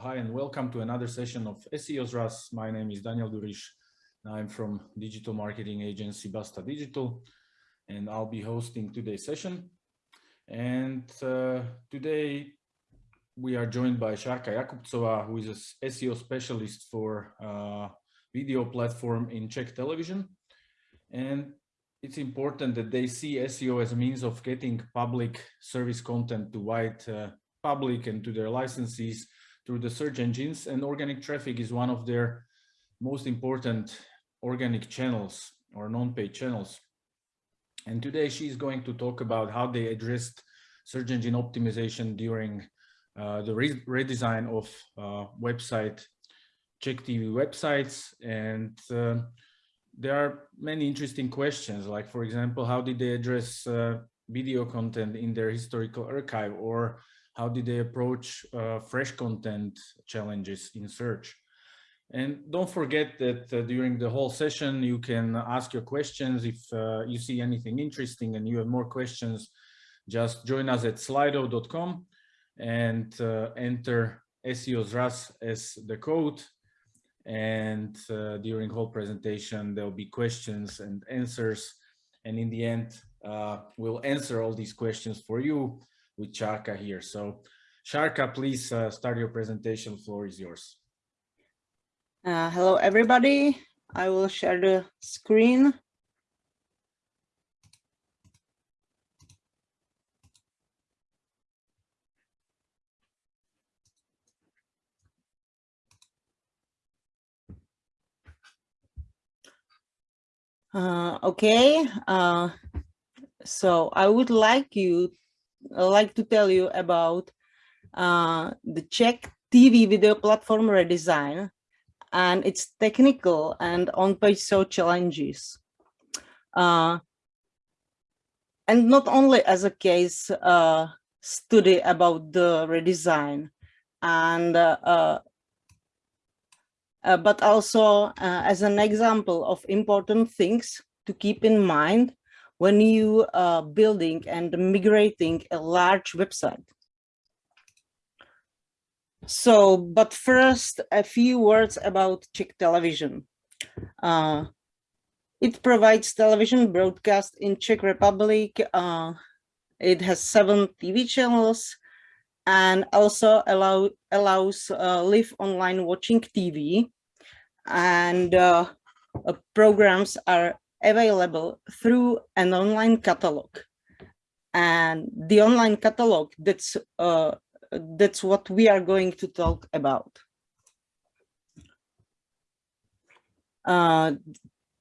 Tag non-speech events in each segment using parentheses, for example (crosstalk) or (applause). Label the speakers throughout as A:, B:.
A: Hi, and welcome to another session of SEO's RAS. My name is Daniel Durish. I'm from digital marketing agency Basta Digital, and I'll be hosting today's session. And uh, today we are joined by Sharka Jakubcova, who is a SEO specialist for uh, video platform in Czech television. And it's important that they see SEO as a means of getting public service content to wide uh, public and to their licensees through the search engines and organic traffic is one of their most important organic channels or non-paid channels. And today she's going to talk about how they addressed search engine optimization during uh, the re redesign of uh, website, Czech TV websites. And uh, there are many interesting questions, like, for example, how did they address uh, video content in their historical archive or how did they approach uh, fresh content challenges in search? And don't forget that uh, during the whole session, you can ask your questions. If uh, you see anything interesting and you have more questions, just join us at slido.com and uh, enter SEO's RAS as the code. And uh, during whole presentation, there'll be questions and answers. And in the end, uh, we'll answer all these questions for you with Sharka here. So Sharka, please uh, start your presentation. Floor is yours.
B: Uh, hello, everybody. I will share the screen. Uh, okay, uh, so I would like you like to tell you about uh, the Czech TV video platform redesign and its technical and on-page SEO challenges. Uh, and not only as a case uh, study about the redesign and uh, uh, uh but also uh, as an example of important things to keep in mind when you are building and migrating a large website. So, but first, a few words about Czech television. Uh, it provides television broadcast in Czech Republic. Uh, it has seven TV channels and also allow, allows uh, live online watching TV. And uh, uh, programs are available through an online catalog. And the online catalog, that's, uh, that's what we are going to talk about. Uh,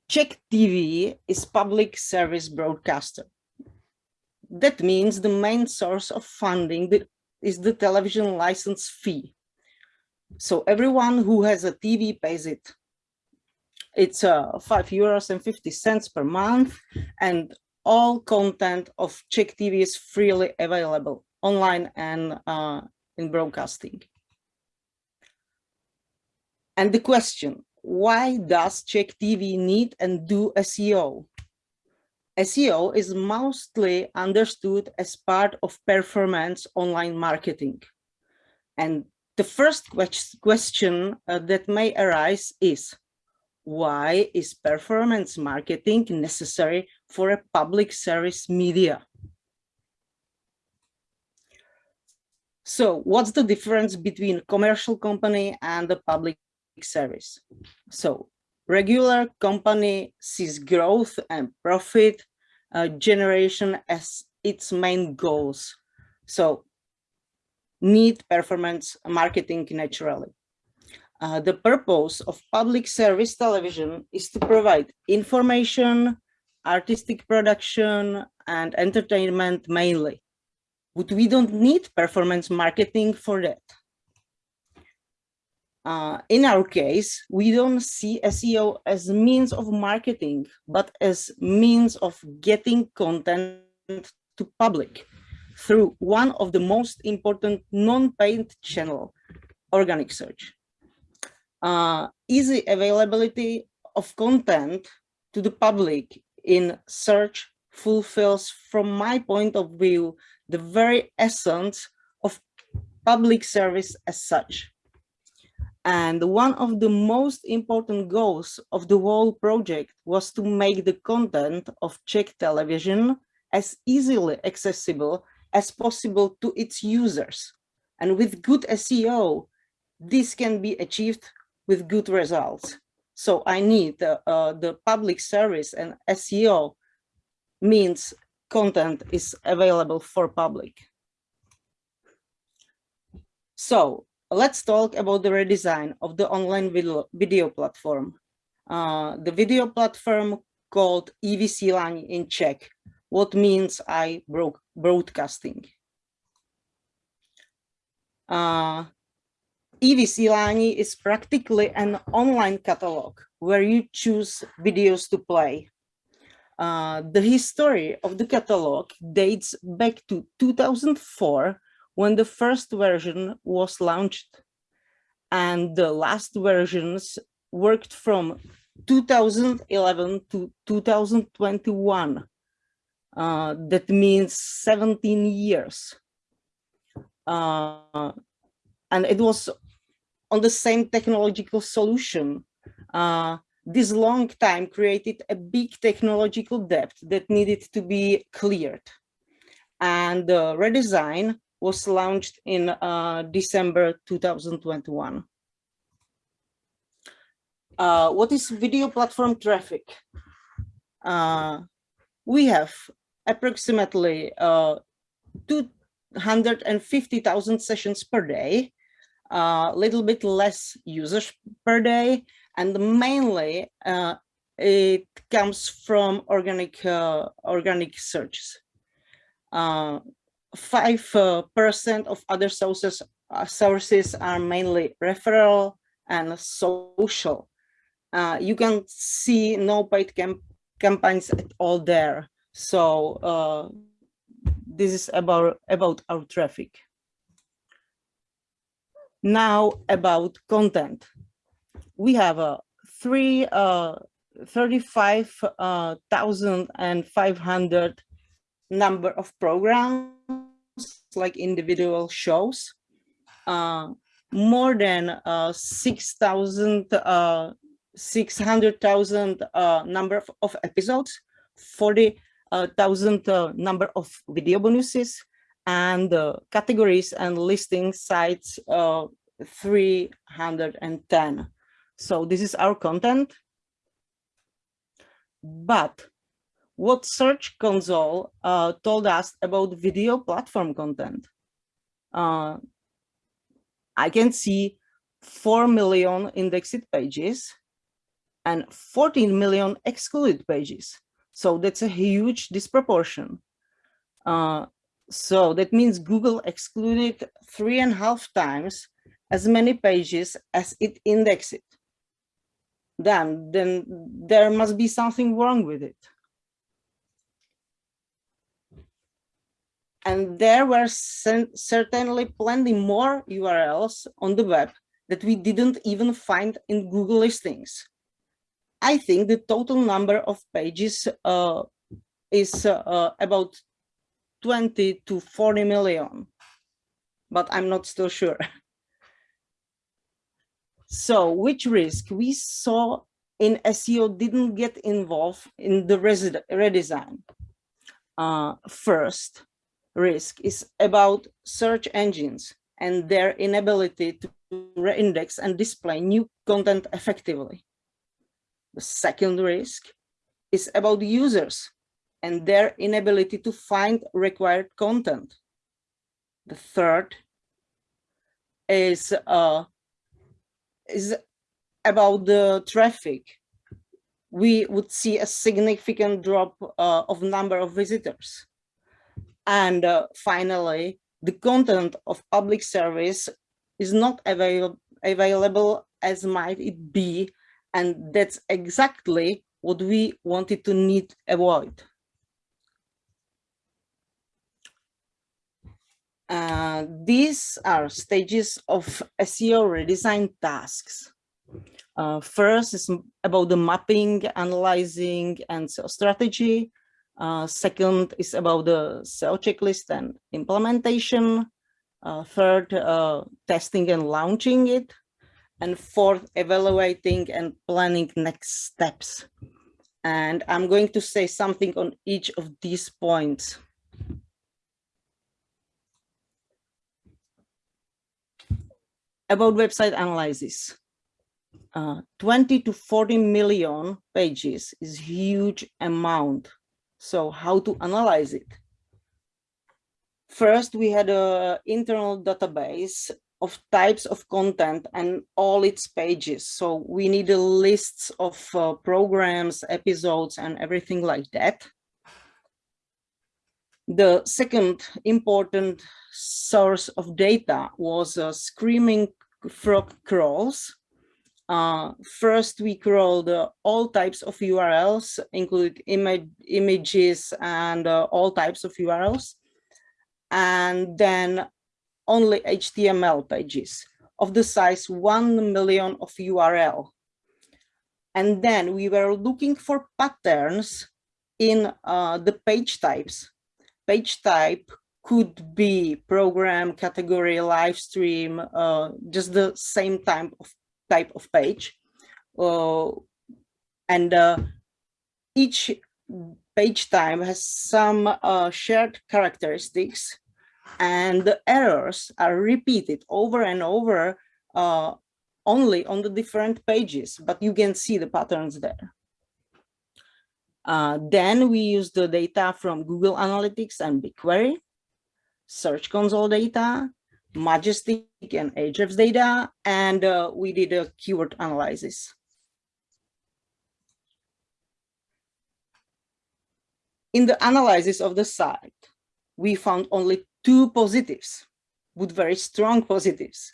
B: Czech TV is public service broadcaster. That means the main source of funding is the television license fee. So everyone who has a TV pays it. It's uh, five euros and 50 cents per month and all content of Czech TV is freely available online and uh, in broadcasting. And the question, why does Czech TV need and do SEO? SEO is mostly understood as part of performance online marketing. And the first question uh, that may arise is, why is performance marketing necessary for a public service media? So what's the difference between commercial company and the public service? So regular company sees growth and profit uh, generation as its main goals. So need performance marketing naturally. Uh, the purpose of public service television is to provide information, artistic production, and entertainment mainly. But we don't need performance marketing for that. Uh, in our case, we don't see SEO as means of marketing, but as means of getting content to public through one of the most important non-paid channel, organic search uh, easy availability of content to the public in search fulfills, from my point of view, the very essence of public service as such. And one of the most important goals of the whole project was to make the content of Czech television as easily accessible as possible to its users. And with good SEO, this can be achieved with good results. So I need uh, the public service and SEO means content is available for public. So let's talk about the redesign of the online video, video platform. Uh, the video platform called iVysílání in Czech, what means I broke broadcasting. Uh, iVysílání is practically an online catalog where you choose videos to play. Uh, the history of the catalog dates back to 2004 when the first version was launched and the last versions worked from 2011 to 2021. Uh, that means 17 years. Uh, and it was on the same technological solution. Uh, this long time created a big technological debt that needed to be cleared. And the redesign was launched in uh, December 2021. Uh, what is video platform traffic? Uh, we have approximately uh, 250,000 sessions per day, a little bit less users per day, and mainly uh, it comes from organic uh, organic searches. Uh, five percent of other sources sources are mainly referral and social. Uh, you can see no paid camp campaigns at all there. So uh, this is about about our traffic. Now about content. We have a three uh, 35,500 uh, number of programs like individual shows, uh, more than uh, 6,000, uh, 600,000 uh, number of, of episodes, 40,000 uh, number of video bonuses, and categories and listing sites 310. So this is our content. But what Search Console uh, told us about video platform content. Uh, I can see 4 million indexed pages and 14 million excluded pages. So that's a huge disproportion. Uh, so that means Google excluded three and a half times as many pages as it indexed. Then, then there must be something wrong with it. And there were certainly plenty more URLs on the web that we didn't even find in Google listings. I think the total number of pages uh, is uh, about 20 to 40 million, but I'm not still sure. (laughs) so which risk we saw in SEO didn't get involved in the redesign? Uh, first, risk is about search engines and their inability to reindex and display new content effectively. The second risk is about users and their inability to find required content. The third is, uh, is about the traffic. We would see a significant drop uh, of number of visitors and uh, finally, the content of public service is not avail available as might it be. And that's exactly what we wanted to need avoid. Uh, these are stages of SEO redesign tasks. Uh, first is about the mapping, analyzing, and strategy. Uh, second is about the SEO checklist and implementation. Uh, third, uh, testing and launching it. and fourth, evaluating and planning next steps. And I'm going to say something on each of these points. About website analysis. Uh, 20 to 40 million pages is huge amount. So how to analyze it? First, we had a internal database of types of content and all its pages. So we need a list of uh, programs, episodes, and everything like that. The second important source of data was a Screaming Frog crawls. Uh, first, we crawled uh, all types of URLs, include image, images and uh, all types of URLs. And then only HTML pages of the size 1 million of URL. And then we were looking for patterns in uh, the page types. Page type could be program, category, live stream, uh, just the same type of type of page. Uh, and uh, each page type has some uh, shared characteristics and the errors are repeated over and over uh, only on the different pages, but you can see the patterns there. Uh, then we use the data from Google Analytics and BigQuery, Search Console data, Majestic and Ahrefs data, and uh, we did a keyword analysis. In the analysis of the site, we found only two positives, with very strong positives,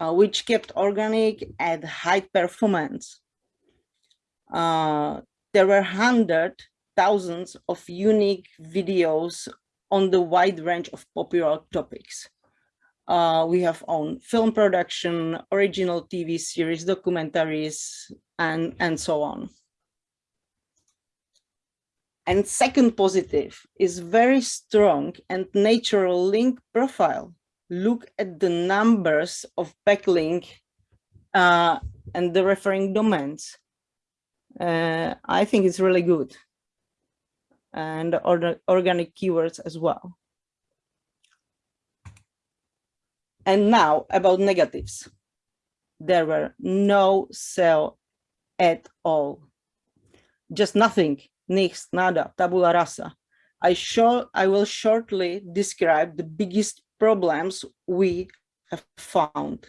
B: uh, which kept organic at high performance. Uh, there were hundred thousands of unique videos on the wide range of popular topics. Uh, we have on film production, original TV series, documentaries, and, and so on. And second positive is very strong and natural link profile. Look at the numbers of backlink uh, and the referring domains. Uh, I think it's really good. And or organic keywords as well. And now about negatives. There were no sell at all. Just nothing Nix, nada, tabula rasa. I, show, I will shortly describe the biggest problems we have found.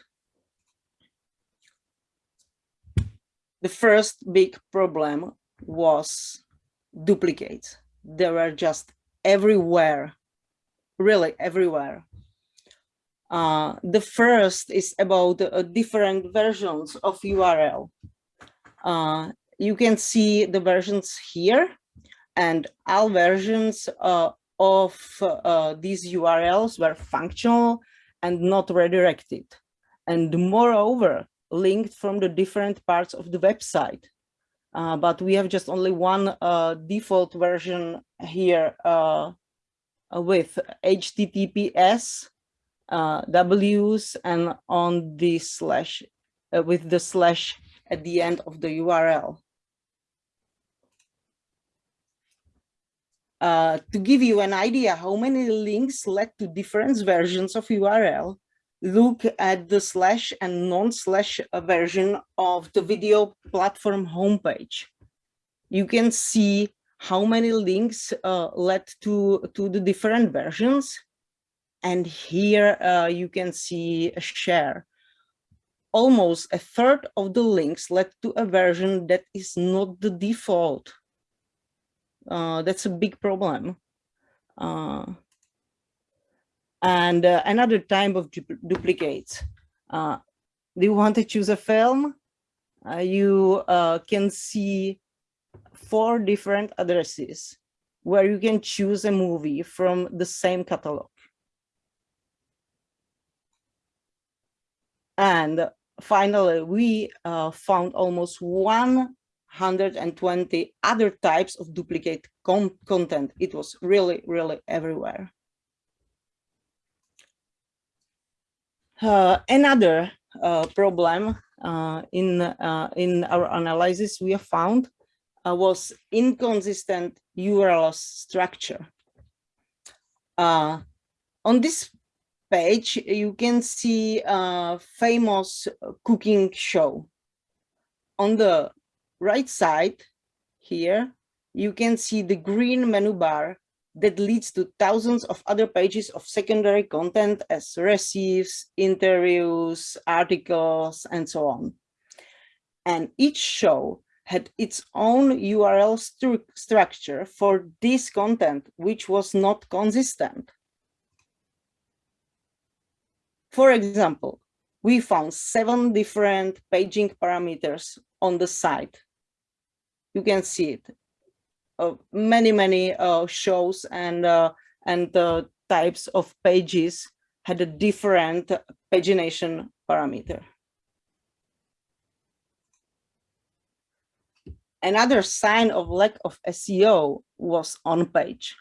B: The first big problem was duplicates. They were just everywhere, really everywhere. Uh, the first is about uh, different versions of URL. Uh, you can see the versions here and all versions uh, of uh, these URLs were functional and not redirected. And moreover, linked from the different parts of the website. Uh, but we have just only one uh, default version here uh, with HTTPS uh, W's and on the slash with the slash at the end of the URL. Uh, to give you an idea how many links led to different versions of URL, look at the slash and non-slash version of the video platform homepage. You can see how many links uh, led to, to the different versions. And here uh, you can see a share. Almost a third of the links led to a version that is not the default uh, that's a big problem. Uh, and uh, another type of du duplicates. Uh, do you want to choose a film? Uh, you uh, can see four different addresses where you can choose a movie from the same catalog. And finally, we found almost 120 other types of duplicate con content. It was really, really everywhere. Another uh, problem uh, in, uh, in our analysis we have found uh, was inconsistent URL structure. Uh, on this page, you can see a famous cooking show. On the right side here, you can see the green menu bar that leads to thousands of other pages of secondary content as recipes, interviews, articles, and so on. And each show had its own URL stru structure for this content, which was not consistent. For example, we found seven different paging parameters on the site. You can see it. Many, many uh, shows and, uh, and types of pages had a different pagination parameter. Another sign of lack of SEO was on page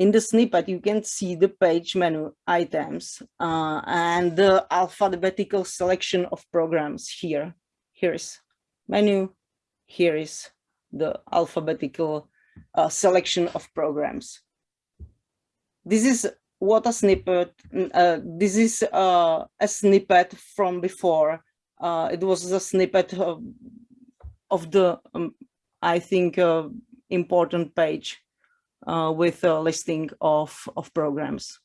B: in the snippet, you can see the page menu items uh, and the alphabetical selection of programs here. Here is menu, here is the alphabetical uh, selection of programs. This is what a snippet, uh, this is uh, a snippet from before. Uh, it was a snippet of, of the, um, I think, uh, important page uh, with a listing of, of programs.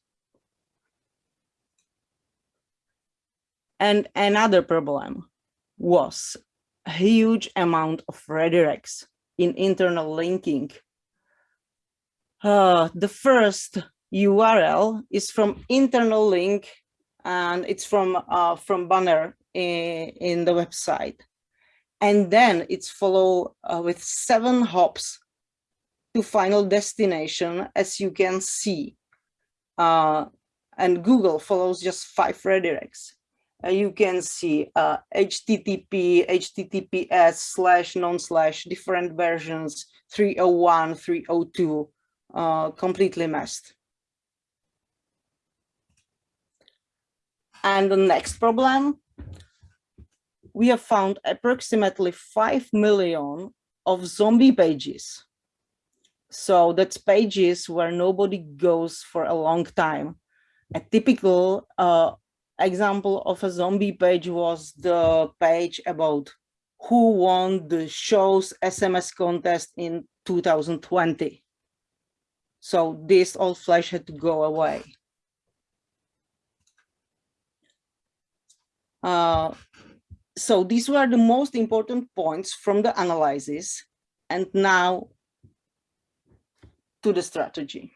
B: And another problem was a huge amount of redirects in internal linking. Uh, the first URL is from internal link and it's from uh, from banner in, in the website. And then it's followed uh, with seven hops to final destination, as you can see. Uh, and Google follows just five redirects. Uh, you can see uh, HTTP, HTTPS slash non slash different versions, 301, 302, uh, completely messed. And the next problem, we have found approximately 5 million of zombie pages so that's pages where nobody goes for a long time. A typical uh, example of a zombie page was the page about who won the show's SMS contest in 2020. So this old flash had to go away. Uh, so these were the most important points from the analysis. And now to the strategy.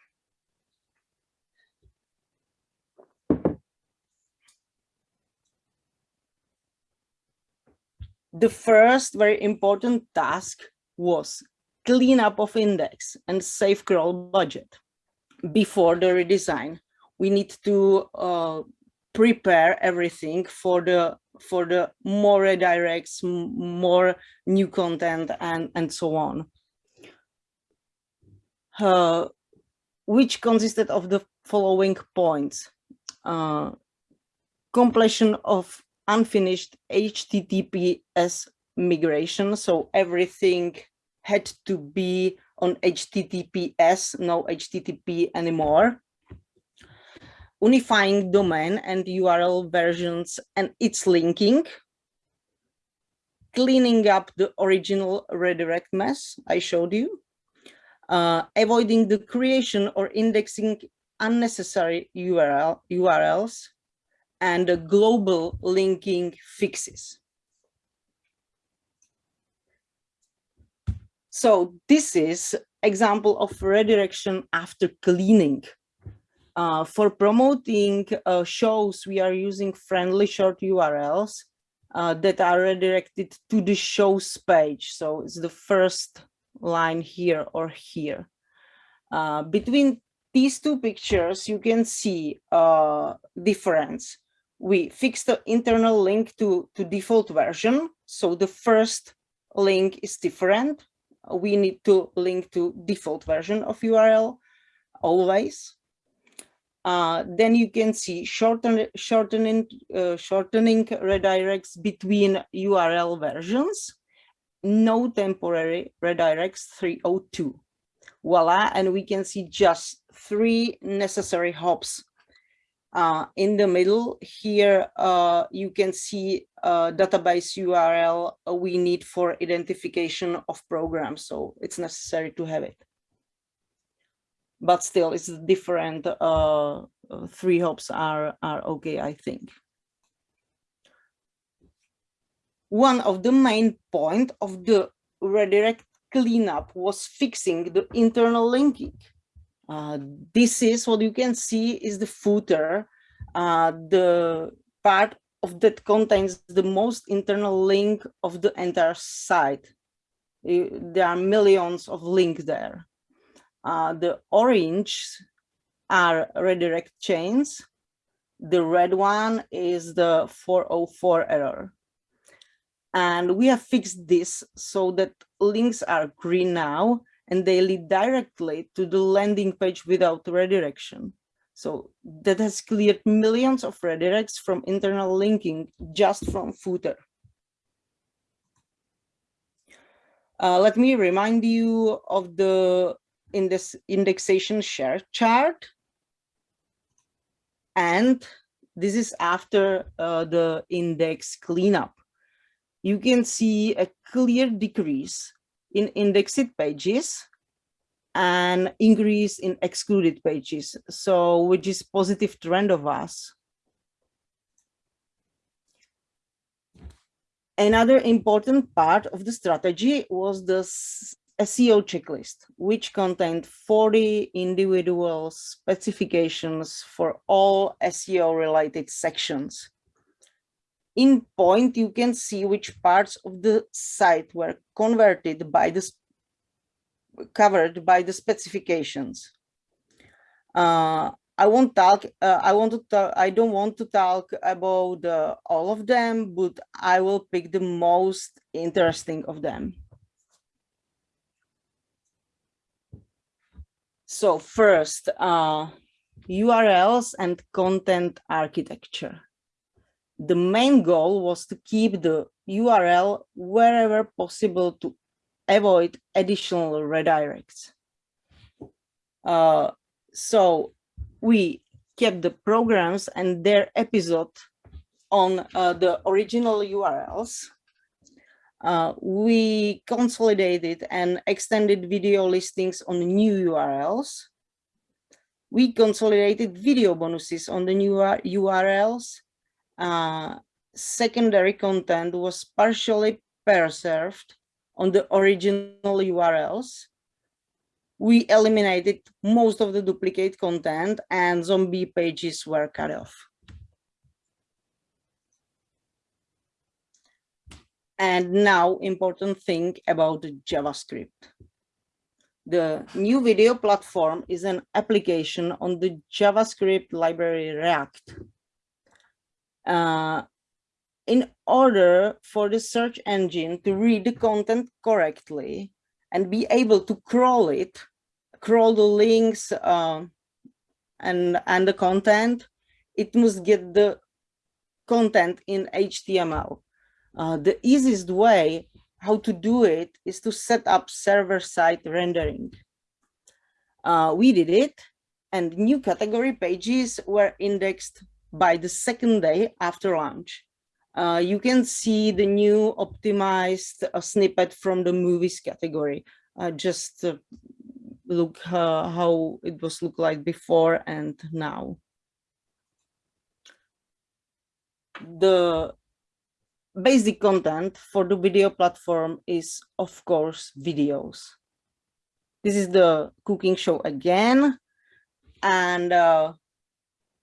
B: The first very important task was cleanup of index and safe crawl budget. Before the redesign, we need to uh, prepare everything for the for the more redirects, more new content, and and so on. Uh, which consisted of the following points. Uh, completion of unfinished HTTPS migration. So everything had to be on HTTPS, no HTTP anymore. Unifying domain and URL versions and its linking. Cleaning up the original redirect mess I showed you uh, avoiding the creation or indexing unnecessary URL, URLs, and the global linking fixes. So this is example of redirection after cleaning. Uh, for promoting uh, shows, we are using friendly short URLs uh, that are redirected to the shows page. So it's the first line here or here. Uh, between these two pictures, you can see a uh, difference. We fix the internal link to, to default version. So the first link is different. We need to link to default version of URL always. uh, then you can see shorten, shortening, uh, shortening redirects between URL versions, no temporary redirects 302. Voila, and we can see just three necessary hops. Uh, in the middle here, uh, you can see a database URL we need for identification of programs, so it's necessary to have it. But still it's different uh, three hops are are okay i think. One of the main point of the redirect cleanup was fixing the internal linking uh, this is what you can see is the footer uh, the part of that contains the most internal link of the entire site there are millions of links there uh, the orange are redirect chains. The red one is the 404 error. And we have fixed this so that links are green now and they lead directly to the landing page without redirection. So that has cleared millions of redirects from internal linking just from footer. Uh, let me remind you of the in this indexation share chart. And this is after uh, the index cleanup. You can see a clear decrease in indexed pages and increase in excluded pages. So which is positive trend of us. Another important part of the strategy was the SEO checklist, which contained 40 individual specifications for all SEO related sections. In point, you can see which parts of the site were converted by the covered by the specifications. Uh, I won't talk. Uh, I want to. Talk, I don't want to talk about uh, all of them, but I will pick the most interesting of them. So first, uh, URLs and content architecture. The main goal was to keep the URL wherever possible to avoid additional redirects. Uh, so we kept the programs and their episode on uh, the original URLs uh, we consolidated and extended video listings on new URLs. We consolidated video bonuses on the new URLs. Uh, secondary content was partially preserved on the original URLs. We eliminated most of the duplicate content and zombie pages were cut off. And now important thing about JavaScript. The new video platform is an application on the JavaScript library React. Uh, in order for the search engine to read the content correctly and be able to crawl it, crawl the links uh, and, and the content, it must get the content in HTML. Uh, the easiest way how to do it is to set up server-side rendering. Uh, we did it, and new category pages were indexed by the second day after launch. Uh, you can see the new optimized uh, snippet from the movies category. Uh, just look uh, how it was look like before and now. The basic content for the video platform is, of course, videos. This is the cooking show again. And uh,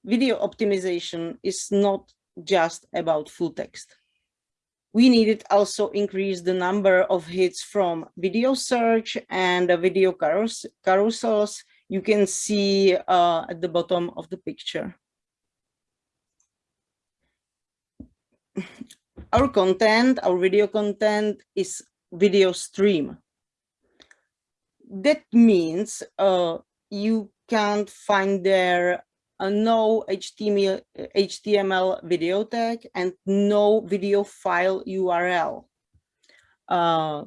B: video optimization is not just about full text. We needed also increase the number of hits from video search and video carous carousels you can see uh, at the bottom of the picture our content, our video content is video stream. That means uh, you can't find there uh, no HTML, HTML video tag and no video file URL. Uh,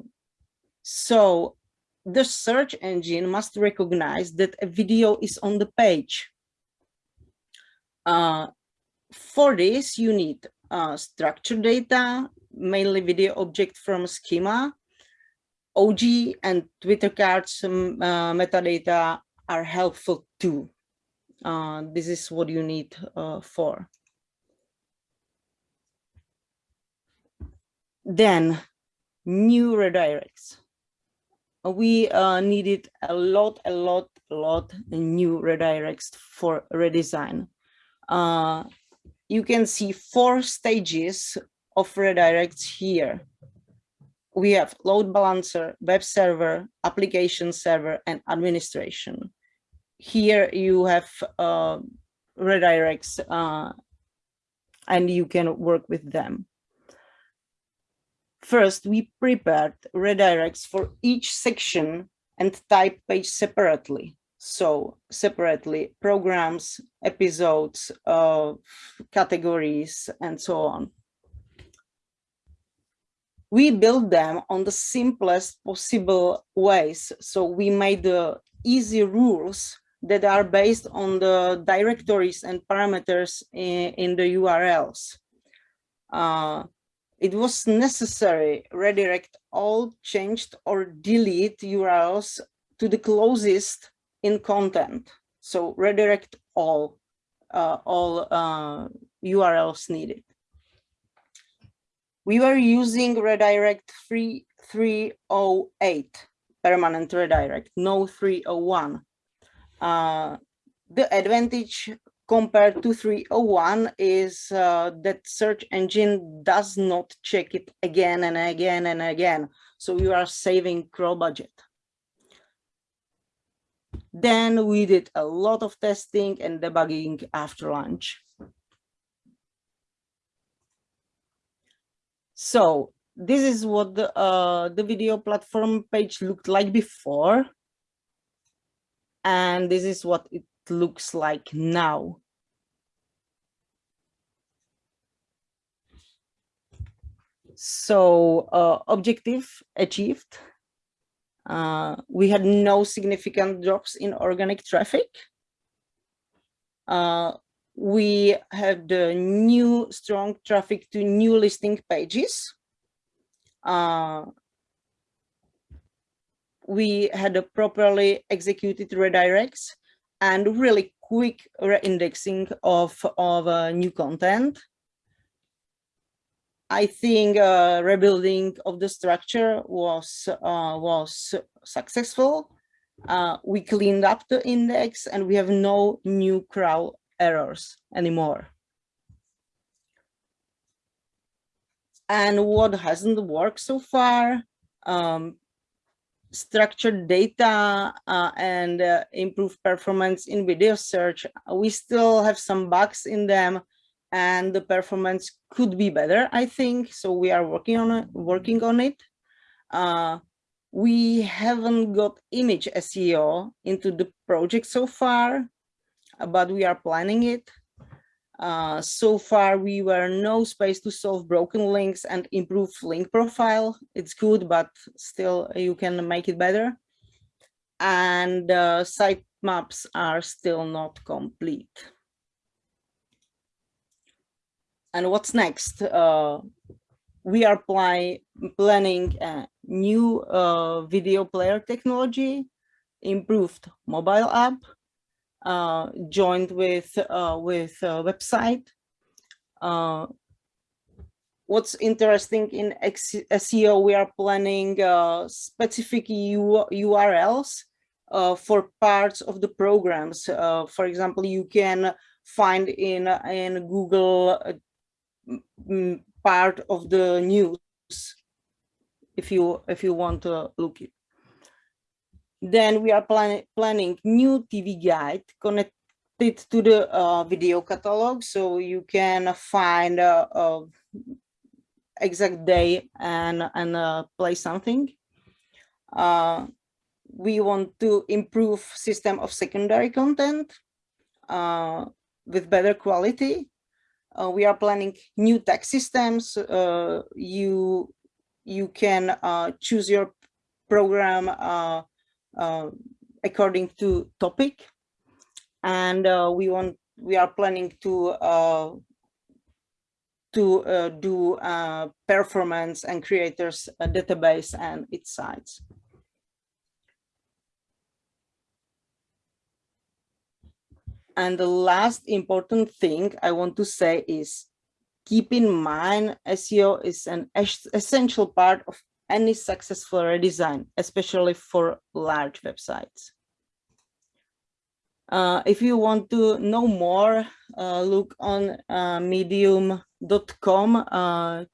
B: so the search engine must recognize that a video is on the page. Uh, for this, you need uh, structured data, mainly video object from schema, OG and Twitter cards um, uh, metadata are helpful too. Uh, this is what you need uh, for. Then new redirects. We uh, needed a lot, a lot, a lot new redirects for redesign. Uh, you can see four stages of redirects here. We have load balancer, web server, application server, and administration. Here you have uh, redirects uh, and you can work with them. First, we prepared redirects for each section and type page separately. So separately programs, episodes, uh, categories, and so on. We build them on the simplest possible ways. So we made the easy rules that are based on the directories and parameters in, in the URLs. Uh, it was necessary redirect all changed or delete URLs to the closest in content. So redirect all, uh, all uh, URLs needed. We were using redirect 3308 permanent redirect, no 301. Uh, the advantage compared to 301 is uh, that search engine does not check it again and again and again. So you are saving crawl budget. Then we did a lot of testing and debugging after lunch. So this is what the, uh, the video platform page looked like before. And this is what it looks like now. So uh, objective achieved. Uh, we had no significant drops in organic traffic. Uh, we had the new strong traffic to new listing pages. Uh, we had a properly executed redirects and really quick re-indexing of, of uh, new content. I think uh, rebuilding of the structure was uh, was successful. Uh, we cleaned up the index and we have no new crawl errors anymore. And what hasn't worked so far, um, structured data uh, and uh, improved performance in video search. We still have some bugs in them and the performance could be better, I think. So we are working on it. Working on it. Uh, we haven't got image SEO into the project so far, but we are planning it. Uh, so far, we were no space to solve broken links and improve link profile. It's good, but still you can make it better. And uh, site maps are still not complete. And what's next? Uh, we are planning a new uh, video player technology, improved mobile app, uh, joined with uh, with website. Uh, what's interesting in SEO, we are planning uh, specific U URLs uh, for parts of the programs. Uh, for example, you can find in in Google part of the news if you if you want to look it then we are plan planning new TV guide connected to the uh, video catalog, so you can find a exact day and and uh, play something. Uh, we want to improve system of secondary content. Uh, with better quality. Uh, we are planning new text systems. Uh, you you can uh, choose your program uh, uh, according to topic, and we want we are planning to uh, to uh, do uh, performance and creators uh, database and its sites. And the last important thing I want to say is keep in mind SEO is an essential part of any successful redesign, especially for large websites. Uh, if you want to know more, uh, look on uh, medium.com, uh,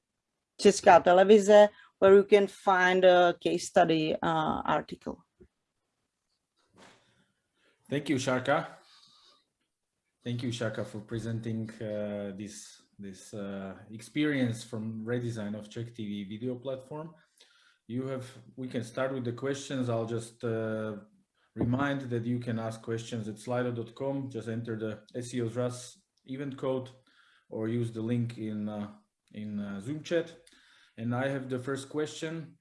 B: Česká televize, where you can find a case study uh, article.
A: Thank you, Shaka. Thank you, Shaka, for presenting uh, this this experience from redesign of Czech TV video platform. You have, we can start with the questions. I'll just uh, remind that you can ask questions at slido.com. Just enter the SEO's RAS event code or use the link in, uh, in uh, Zoom chat. And I have the first question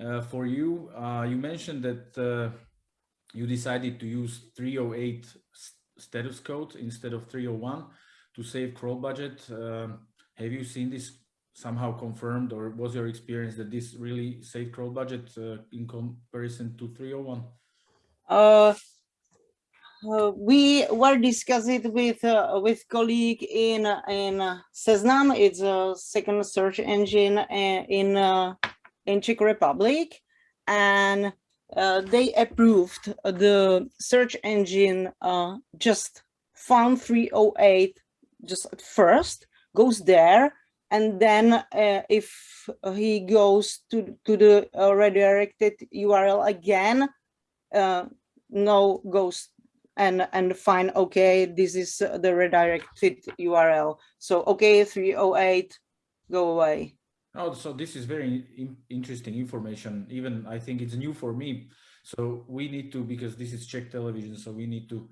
A: uh, for you. Uh, you mentioned that uh, you decided to use 308 status code instead of 301 to save crawl budget. Have you seen this somehow confirmed or was your experience that this really saved crawl budget uh, in comparison to 301?
B: Uh, uh, we were discussing with uh, with colleague in in Seznam. It's a second search engine uh, in uh, in Czech Republic, and uh, they approved the search engine just found 308 just at first goes there and then uh, if he goes to to the uh, redirected url again uh, no goes and and find okay this is the redirected url so okay 308 go away
A: Oh, so this is very in interesting information. Even I think it's new for me. So we need to, because this is Czech television, so we need to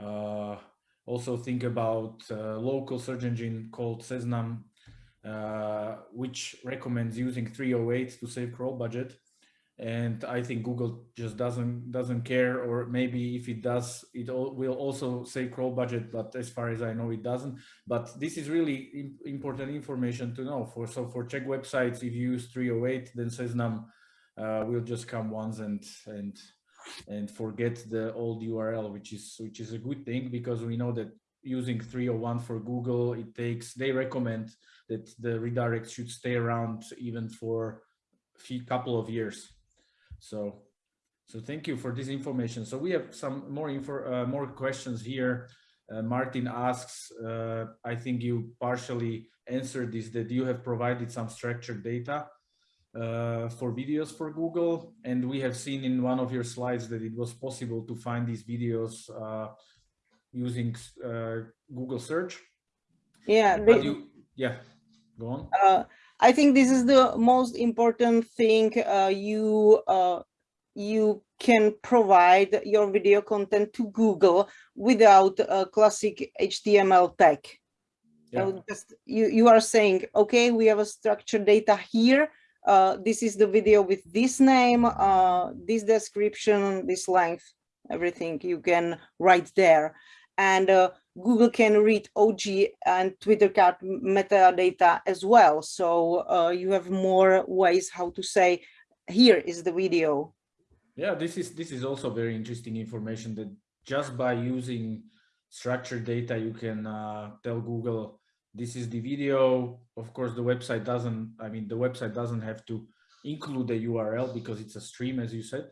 A: uh, also think about uh, local search engine called Seznam, which recommends using 308 to save crawl budget and I think Google just doesn't doesn't care, or maybe if it does, it all, will also say crawl budget, but as far as I know, it doesn't. But this is really important information to know. For so for Czech websites, if you use 308, then Seznam uh, will just come once and and and forget the old URL, which is which is a good thing because we know that using 301 for Google, it takes they recommend that the redirect should stay around even for a couple of years so, so thank you for this information. So we have some more info, uh, more questions here. Uh, Martin asks, uh, I think you partially answered this, that you have provided some structured data uh, for videos for Google. And we have seen in one of your slides that it was possible to find these videos uh, using uh, Google search.
B: Yeah.
A: They, you, yeah, go on.
B: I think this is the most important thing uh, you uh, you can provide your video content to Google without a classic HTML tag. Yeah. So just you you are saying, okay, we have a structured data here. Uh, this is the video with this name, uh, this description, this length, everything you can write there. And uh, Google can read OG and Twitter card metadata as well. So uh, you have more ways how to say, here is the video.
A: Yeah, this is this is also very interesting information that just by using structured data, you can uh, tell Google, this is the video. Of course, the website doesn't, I mean, the website doesn't have to include the URL because it's a stream, as you said.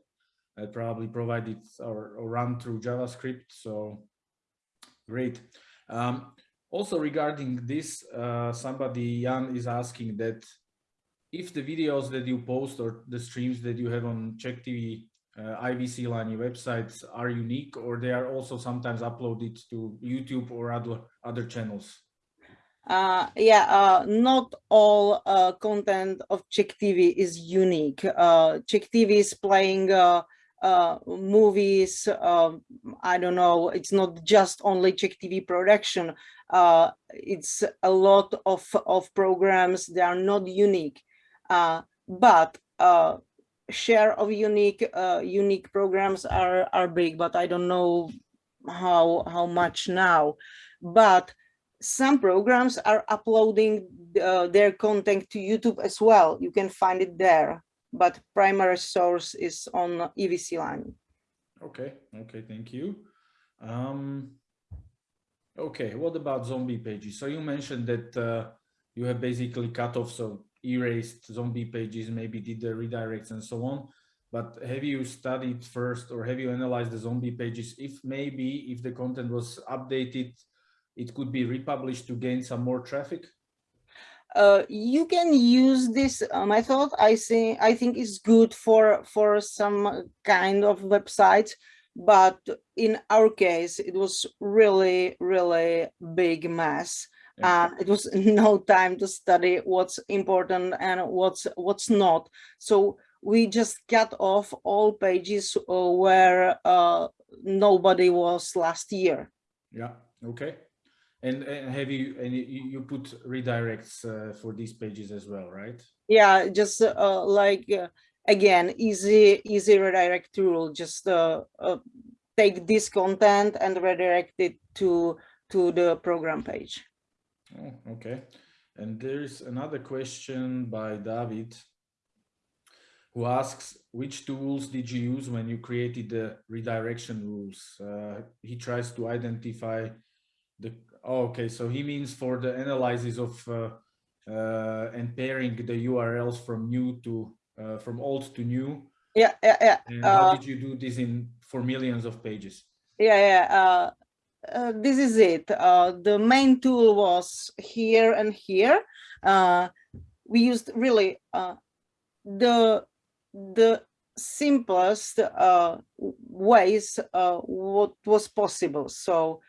A: I probably provide it or, or run through JavaScript. So Great. Um, also regarding this, uh, somebody, Jan, is asking that if the videos that you post or the streams that you have on Czech TV, uh, iVysílání websites are unique or they are also sometimes uploaded to YouTube or other, other channels?
B: Uh, yeah, uh, not all uh, content of Czech TV is unique. Uh, Czech TV is playing uh, movies. Um, I don't know. It's not just only Czech TV production. Uh, it's a lot of of programs. They are not unique, uh, but uh, share of unique uh, unique programs are are big. But I don't know how how much now. But some programs are uploading their content to YouTube as well. You can find it there but primary source is on iVysílání.
A: Okay, okay, thank you. Um, okay, what about zombie pages? So you mentioned that uh, you have basically cut off, so erased zombie pages, maybe did the redirects and so on. But have you studied first or have you analyzed the zombie pages? If maybe if the content was updated, it could be republished to gain some more traffic?
B: Uh, you can use this uh, method. I think I think it's good for for some kind of websites, but in our case, it was really really big mess. And it was (laughs) no time to study what's important and what's what's not. So we just cut off all pages uh, where uh, nobody was last year.
A: Yeah. Okay. And, and have you and you put redirects uh, for these pages as well, right?
B: Yeah, just uh, like uh, again, easy easy redirect tool. Just uh, uh, take this content and redirect it to to the program page.
A: Oh, okay. And there's another question by David who asks which tools did you use when you created the redirection rules? Uh, he tries to identify the okay, so he means for the analysis of uh, uh, and pairing the URLs from new to uh, from old to new.
B: Yeah, yeah, yeah.
A: And how uh, did you do this in for millions of pages?
B: Yeah, yeah. Uh, uh, this is it. the main tool was here and here. we used really the the simplest ways what was possible. So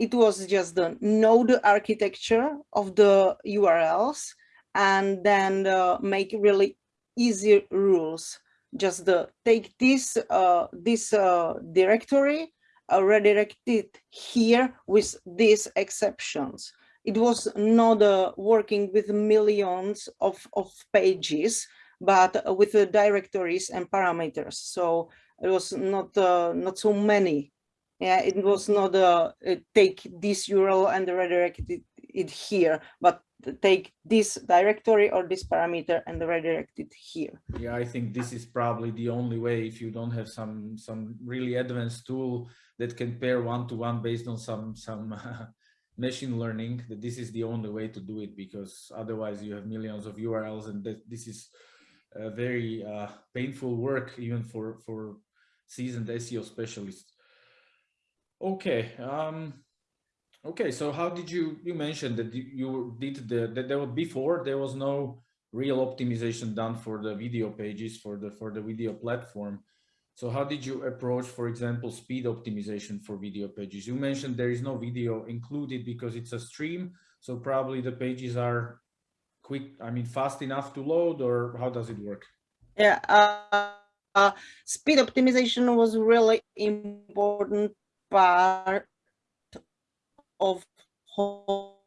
B: it was just the node architecture of the URLs and then uh, make really easy rules. Just take this uh, this uh, directory, uh, redirect it here with these exceptions. It was not uh, working with millions of, of pages, but with the directories and parameters. So it was not uh, not so many yeah, it was not a, a take this URL and redirect it, it here, but take this directory or this parameter and redirect it here.
A: Yeah, I think this is probably the only way if you don't have some some really advanced tool that can pair one to one based on some some (laughs) machine learning that this is the only way to do it because otherwise you have millions of URLs and that this is a very uh, painful work even for for seasoned SEO specialists. Okay. Um, okay. So how did you, you mentioned that you did the, that there was before there was no real optimization done for the video pages for the, for the video platform. So how did you approach, for example, speed optimization for video pages? You mentioned there is no video included because it's a stream. So probably the pages are quick, I mean, fast enough to load or how does it work?
B: Yeah, uh, uh, speed optimization was really important part of whole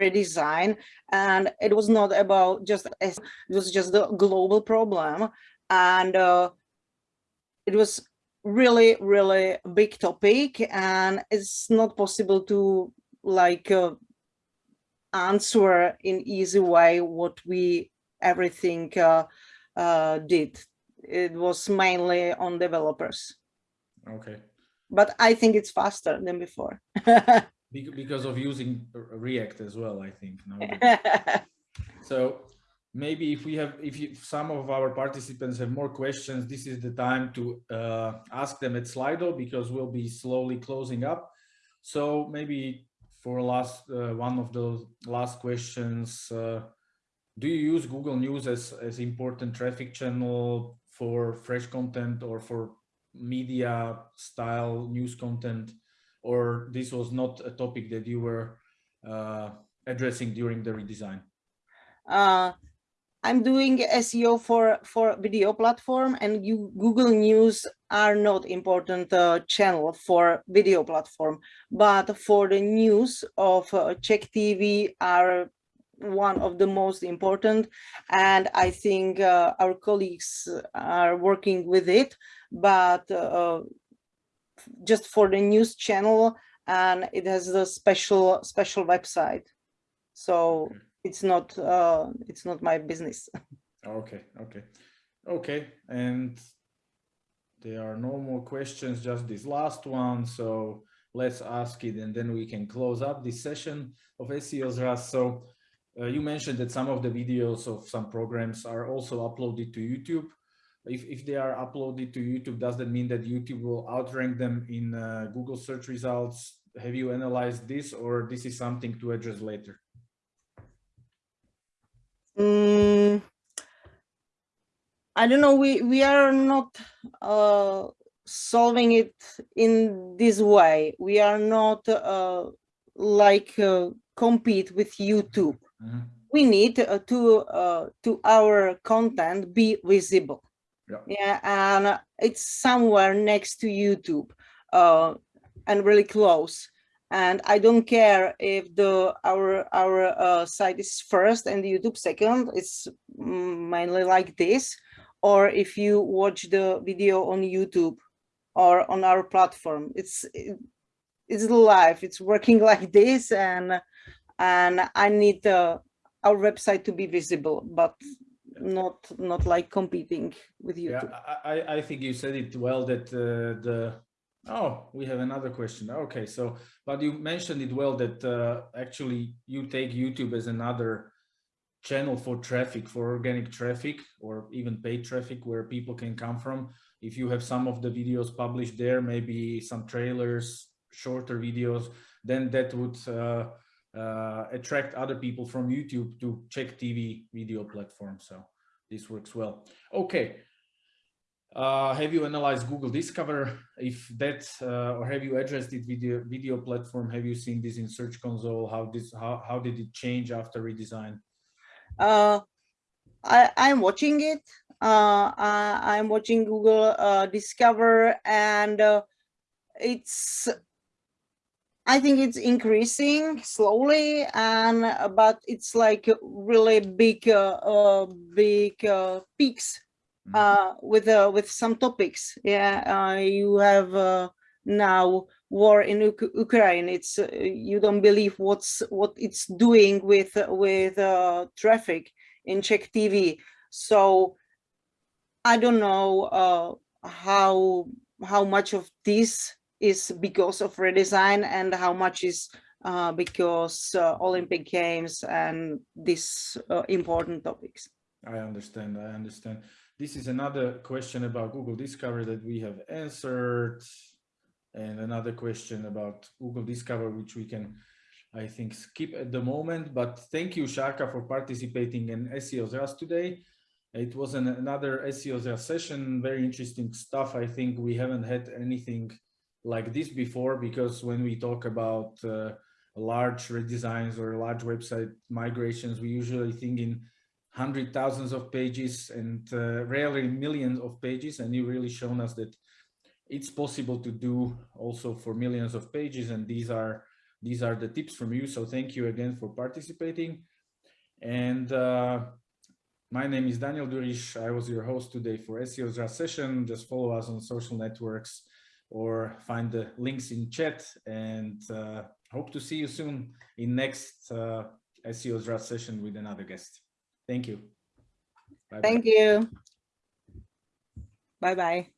B: redesign and it was not about just it was just the global problem and uh, it was really really big topic and it's not possible to like uh, answer in easy way what we everything uh, uh, did. It was mainly on developers.
A: Okay
B: but I think it's faster than before. (laughs)
A: because of using React as well, I think. (laughs) so maybe if we have, if, you, some of our participants have more questions, this is the time to uh, ask them at Slido because we'll be slowly closing up. So maybe for last uh, one of the last questions, uh, do you use Google News as, as important traffic channel for fresh content or for media style news content or this was not a topic that you were uh, addressing during the redesign?
B: Uh, I'm doing SEO for for video platform, and you Google News are not important uh, channel for video platform, but for the news of uh, Czech TV are one of the most important and i think uh, our colleagues are working with it but uh, just for the news channel and it has a special special website. So it's not uh it's not my business. (laughs)
A: Okay, okay, okay, and there are no more questions, just this last one, so let's ask it and then we can close up this session of SEO's Rust. So uh, you mentioned that some of the videos of some programs are also uploaded to YouTube. If, if they are uploaded to YouTube, does that mean that YouTube will outrank them in uh, Google search results? Have you analyzed this or this is something to address later?
B: Mm, I don't know. We we are not uh, solving it in this way. We are not uh, like uh, compete with YouTube.
A: Mhm.
B: We need uh, to uh, to our content be visible.
A: Yeah.
B: Yeah, and it's somewhere next to YouTube, uh, and really close. And I don't care if the our our uh, site is first and YouTube second. It's mainly like this or if you watch the video on YouTube or on our platform. It's it- it's live. It's working (laughs) like this, and and I need uh, our website to be visible, but not not like competing with YouTube.
A: I, I- I think you said it well that uh, the, oh, we have another question. Okay, so, but you mentioned it well that uh, actually you take YouTube as another channel for traffic, for organic traffic or even paid traffic where people can come from. If you have some of the videos published there, maybe some trailers, shorter videos, then that would uh, uh, attract other people from YouTube to Czech TV video platform. So this works well. Okay. Uh, have you analyzed Google Discover? If that, uh, or have you addressed it video video platform? Have you seen this in Search Console? How this how how did it change after redesign?
B: Uh, I I'm watching it. Uh, I, I'm watching Google uh, Discover, and uh, it's. I think it's increasing slowly, and uh, but it's like really big, uh, uh, big uh, peaks
A: Mhm.
B: uh, with uh, with some topics. Yeah, uh, you have uh, now war in Uk- Ukraine. It's uh, you don't believe what's what it's doing with with uh, traffic in Czech TV. So I don't know uh, how how much of this is because of redesign and how much is uh, because uh, Olympic Games and these uh, important topics.
A: I understand. I understand. This is another question about Google Discover that we have answered, and another question about Google Discover, which we can, I think, skip at the moment. But thank you, Shaka, for participating in SEO's today. It was an, another SEO's session. Very interesting stuff. I think we haven't had anything like this before because when we talk about uh, large redesigns or large website migrations, we usually think in hundred thousands of pages and uh, rarely millions of pages and you really shown us that it's possible to do also for millions of pages and these are these are the tips from you so thank you again for participating and uh, my name is Daniel Durish. I was your host today for SEO's session. Just follow us on social networks or find the links in chat and uh, hope to see you soon in next uh, SEO's Rust session with another guest. Thank you. Bye-bye.
B: Thank you. Bye bye.